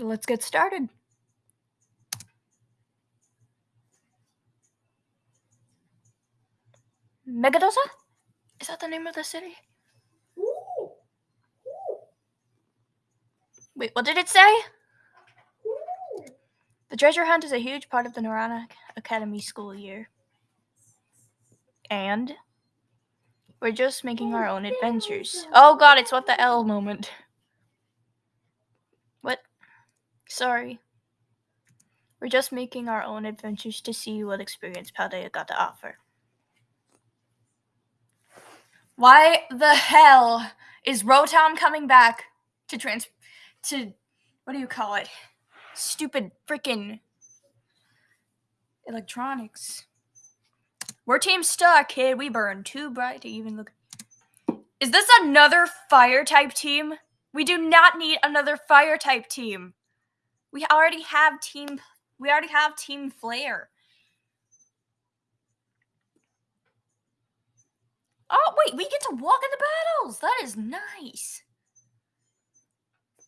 Let's get started. Mesagoza? Is that the name of the city? Wait, what did it say? The treasure hunt is a huge part of the Naranja Academy school year. And we're just making our own adventures. Oh god, it's what the L moment. What? Sorry. We're just making our own adventures to see what experience Paldea got to offer. Why the hell is Rotom coming back to trans to what do you call it? Stupid freaking electronics. We're Team Star, kid. We burn too bright to even look. Is this another fire type team? We do not need another fire type team. We already have team. We already have Team Flare. Oh wait, we get to walk in the battles. That is nice.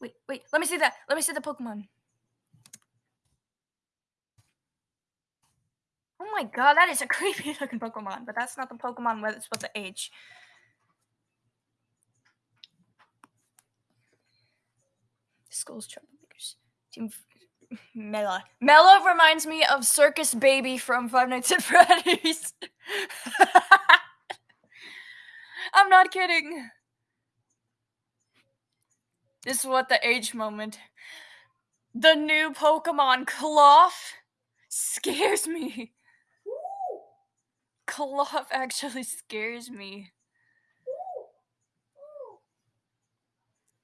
Wait, wait. Let me see that. Let me see the Pokemon. Oh my god, that is a creepy looking Pokemon, but that's not the Pokemon where it's supposed to age. School's troublemakers. Mela. Mela reminds me of Circus Baby from Five Nights at Freddy's. I'm not kidding. This is what the age moment. The new Pokemon Klawf scares me. Klawf actually scares me.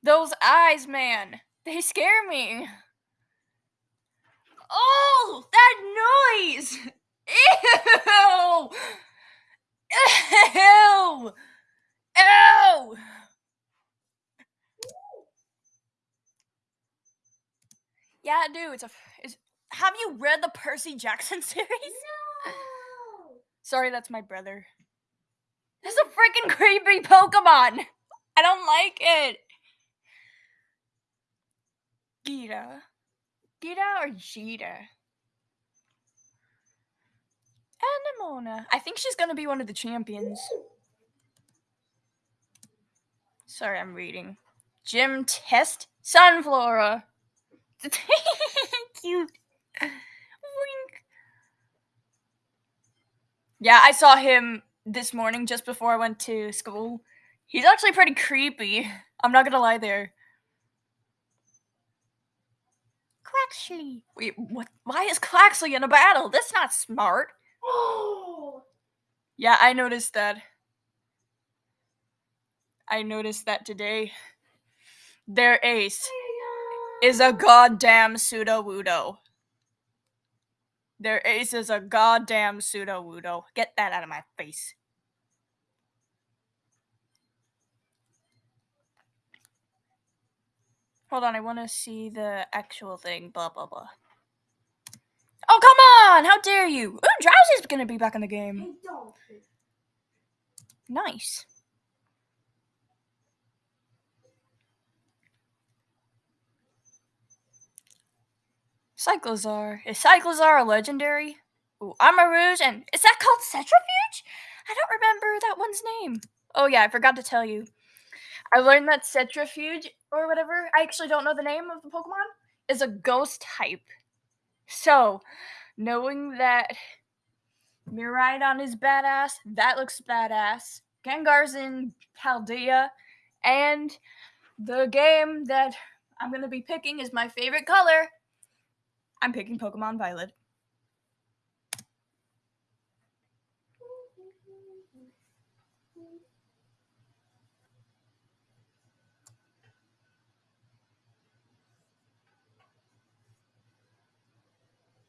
Those eyes, man, they scare me. Oh, that noise! Ew! Ew! Ew! Yeah, dude. It's a. It's, have you read the Percy Jackson series? No. Sorry, that's my brother. This is a freaking creepy Pokemon. I don't like it. Geeta. Geeta or Geeta? Anemona. I think she's gonna be one of the champions. Sorry, I'm reading. Gym test Sunflora. Cute. Wink. Yeah, I saw him this morning just before I went to school. He's actually pretty creepy. I'm not gonna lie there. Quaxly. Wait, what? Why is Quaxly in a battle? That's not smart. Oh. Yeah, I noticed that. I noticed that today. Their ace is a goddamn Sudowoodo. Their ace is a goddamn Sudowoodo. Get that out of my face. Hold on, I want to see the actual thing. Blah blah blah. Oh come on! How dare you? Ooh, Drowsy's gonna be back in the game. Nice. Cyclizar. Is Cyclizar a legendary? Ooh, Armarouge and is that called Centrifuge? I don't remember that one's name. Oh yeah, I forgot to tell you. I learned that Centrifuge or whatever, I actually don't know the name of the Pokemon, is a ghost type. So, knowing that Miraidon is badass, that looks badass. Gengar's in Paldea, and the game that I'm gonna be picking is my favorite color. I'm picking Pokemon Violet.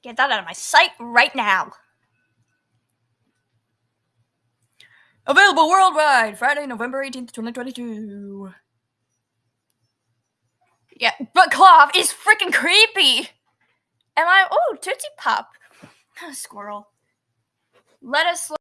Get that out of my sight right now. Available worldwide Friday, November 18th, 2022. Yeah, but Klawf is freaking creepy. Am I? Oh, Tootsie Pop. Squirrel. Let us.